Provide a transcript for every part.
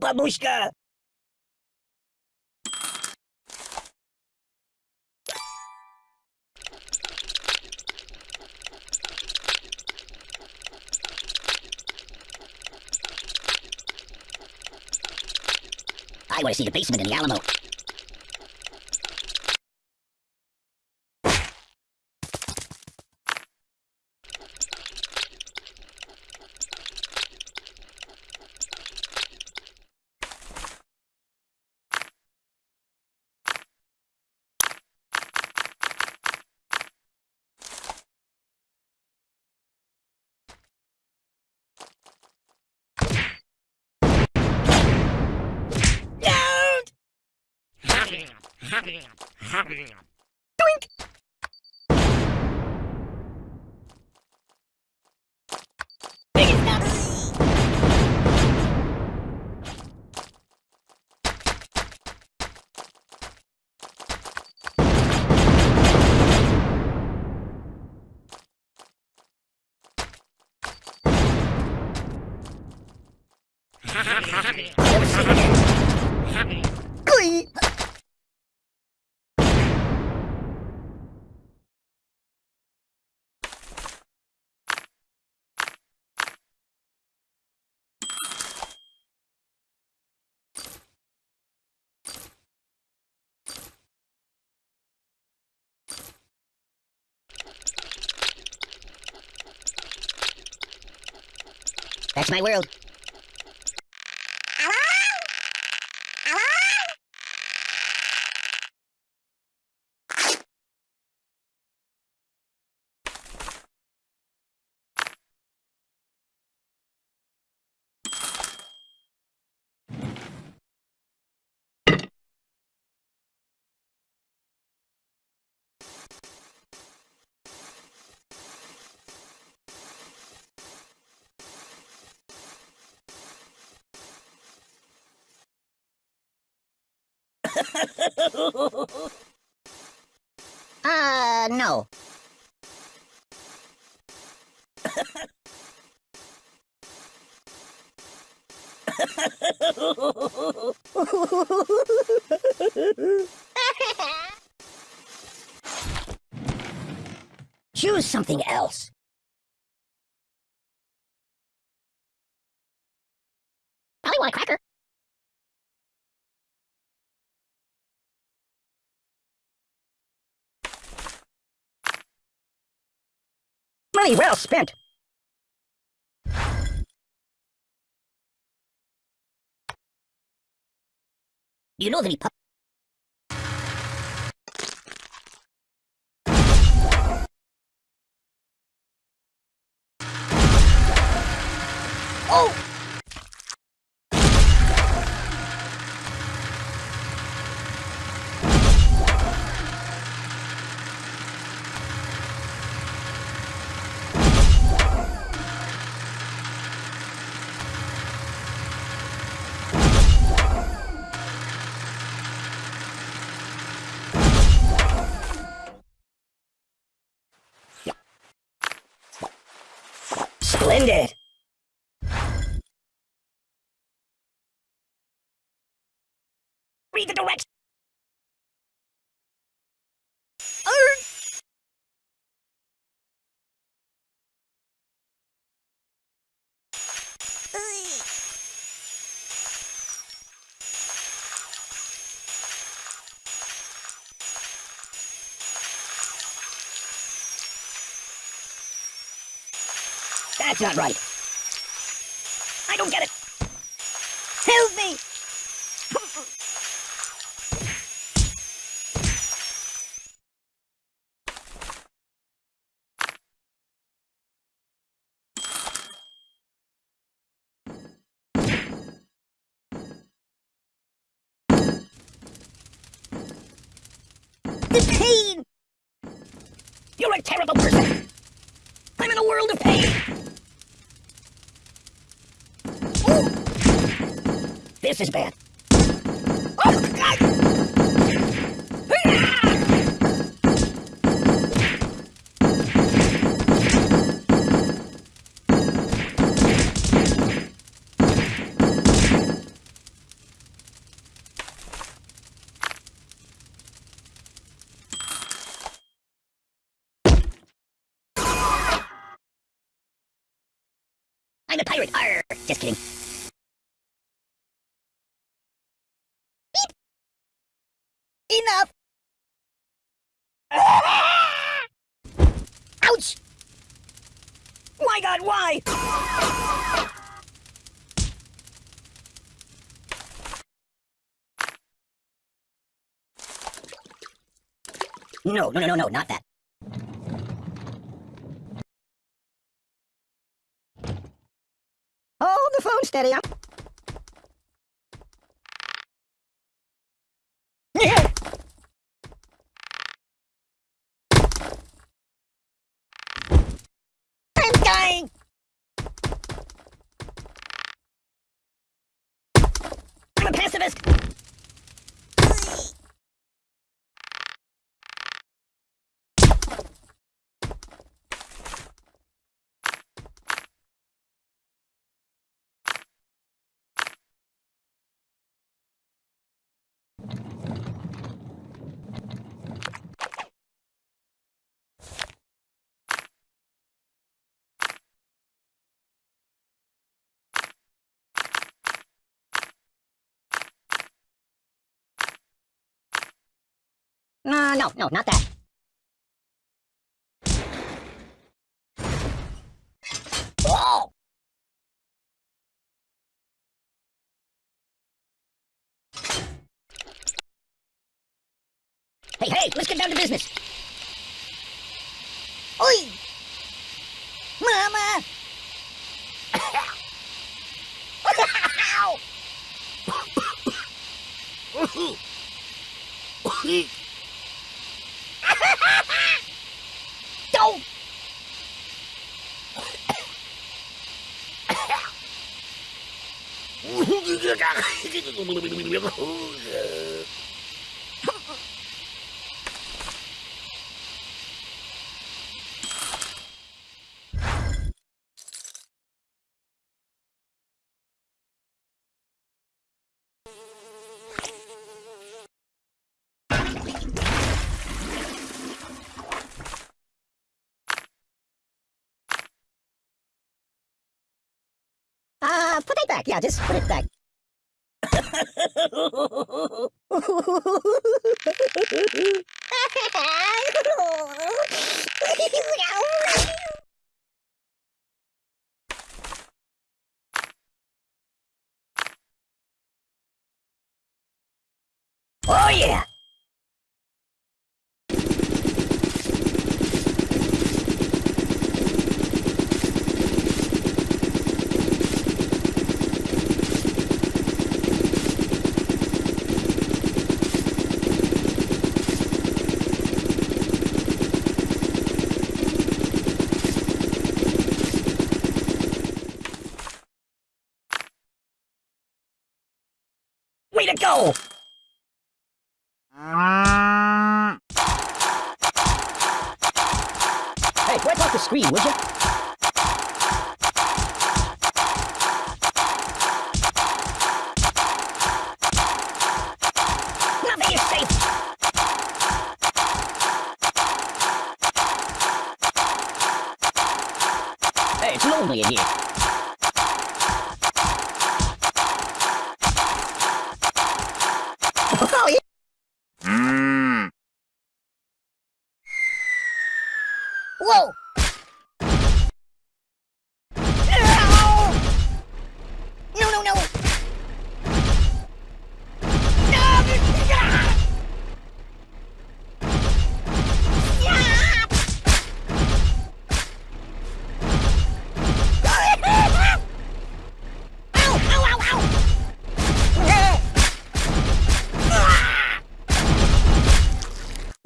Babushka! I want to see the basement in the Alamo. Glee! That's my world. Uh, no. Choose something else. Money well spent. You know that he pu- Oh! Splendid! Read the directions! That's not right. I don't get it. Help me! Pain! You're a terrible person! I'm in a world of pain! This is bad. I'm a pirate. Arr. Just kidding. God, why? No, no, no, no, no, not that. Hold the phone steady. I'm... I'm No, no, no, not that. Oh! Hey, hey, let's get down to business. Oi! Mama! Ow! 嘘。Back. Yeah, just put it back. oh yeah! Go! Hey, wipe off the screen, would you?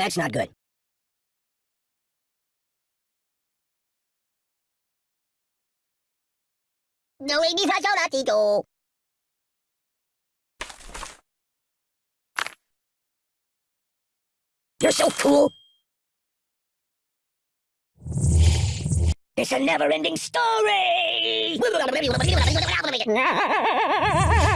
That's not good. No, mi fa sol latito. You're so cool. It's a never-ending story.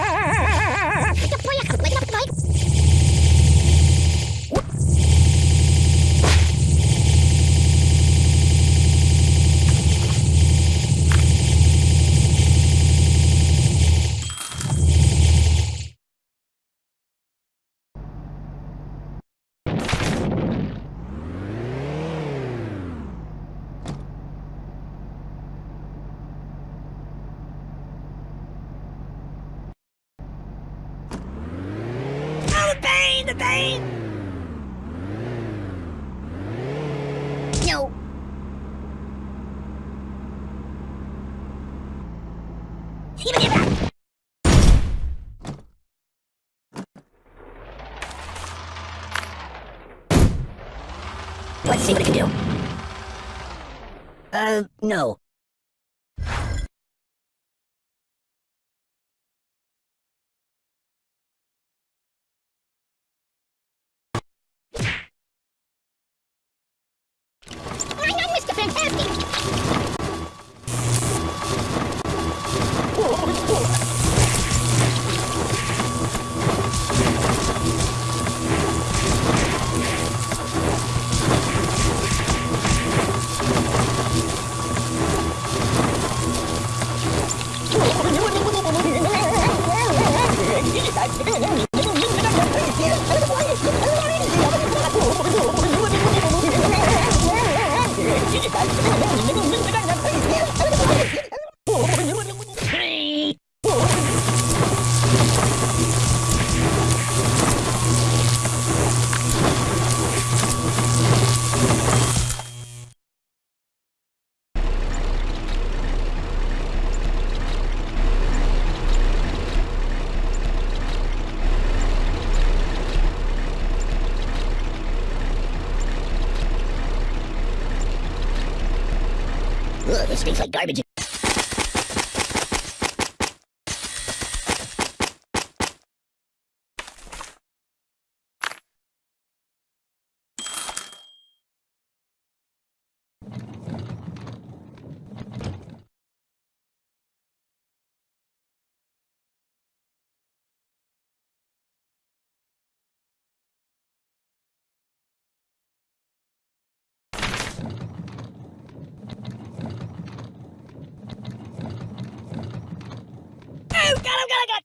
No. Let's see what it can do. Uh, no. Happy. Stinks like garbage. Oh, God, oh, God, oh, God!